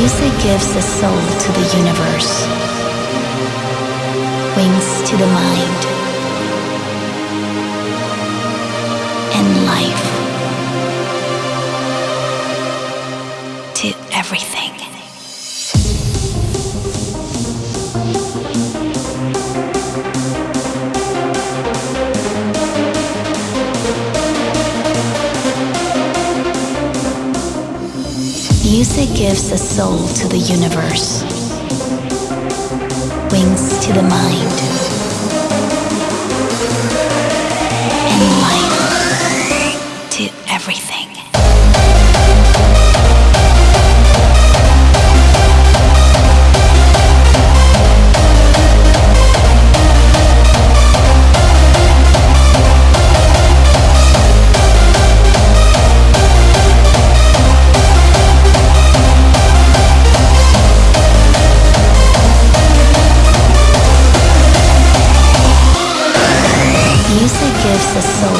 Music gives a soul to the universe, wings to the mind, and life to everything. Music gives a soul to the universe, wings to the mind, Music gives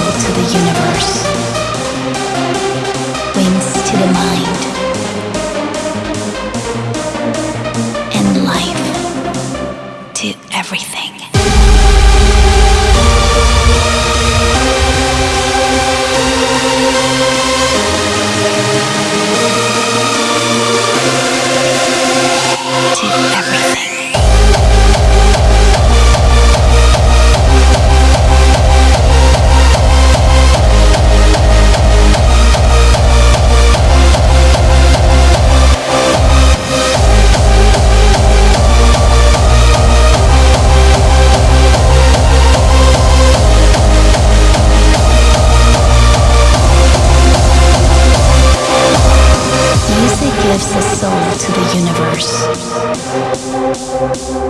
to the universe,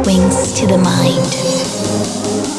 wings to the mind,